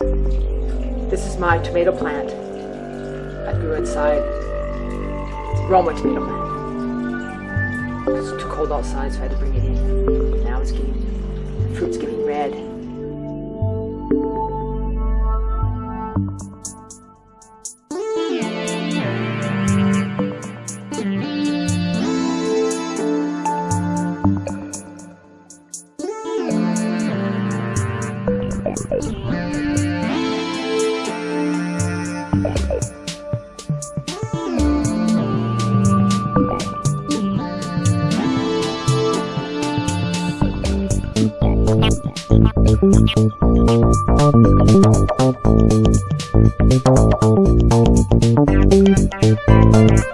This is my tomato plant. I grew inside Roma tomato plant. It's too cold outside, so I had to bring it in. Now it's getting, the fruit's getting red. Thank you.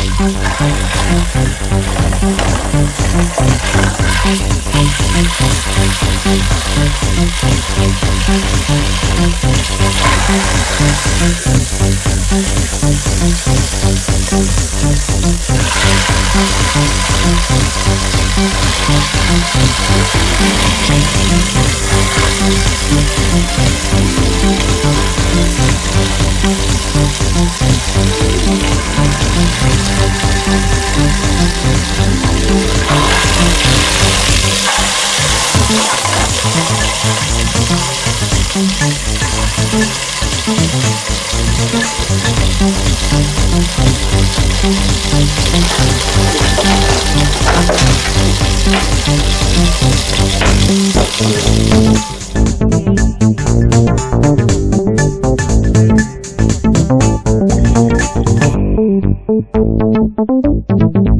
Thank you. Good steak.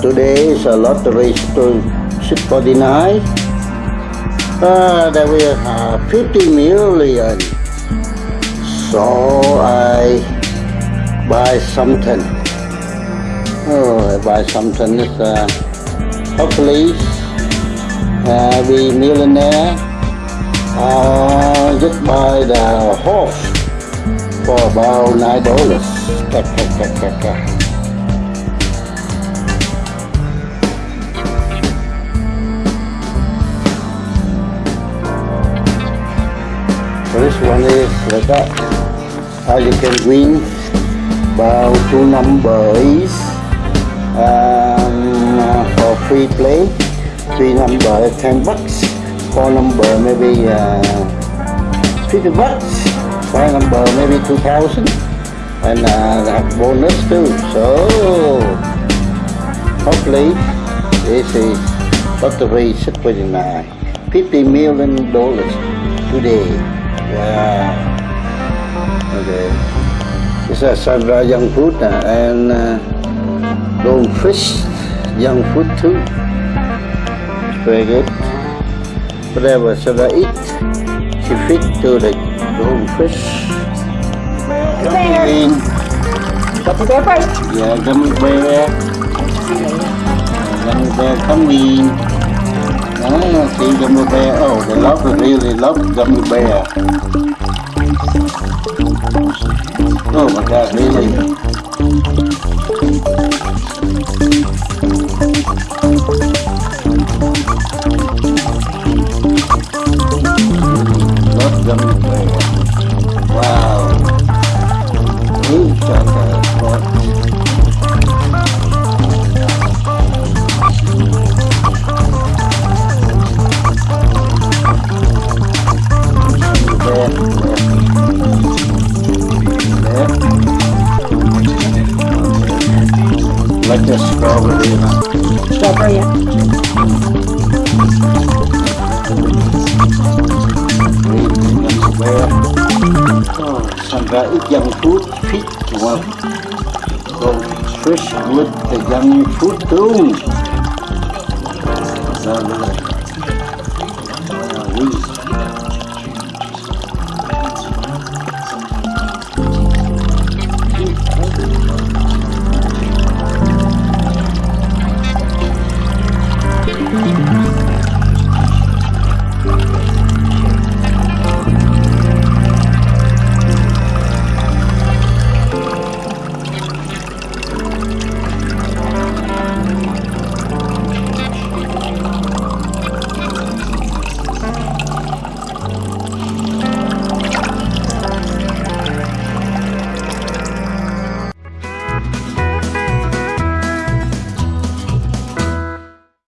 Today is a lottery to 649. Uh, there will uh, 50 million. So I buy something. Oh, I buy something. It's, uh, hopefully uh, be millionaire. Uh, just buy the horse for about nine dollars. This one is like. How you can win about two numbers um, uh, for free play. Three number 10 bucks. Four number maybe uh, 50 bucks. Five number maybe 2000 and uh, bonus too. So hopefully this is lottery 629 50 million dollars today. Yeah. Okay. This is Sandra Young Food uh, and uh, Dome Fish Young Food too. It's very good. Whatever Sandra eat, she fit to the Dome Fish. Bear. Go to yeah, gummy bear, gummy bear come in. Ah, see gummy bear. Oh, they love, really love gummy bear. Oh my God, really? Like a strawberry? Strawberry. yeah. Oh, Sandra eat young food, fit well. Go fresh with the young food too. So,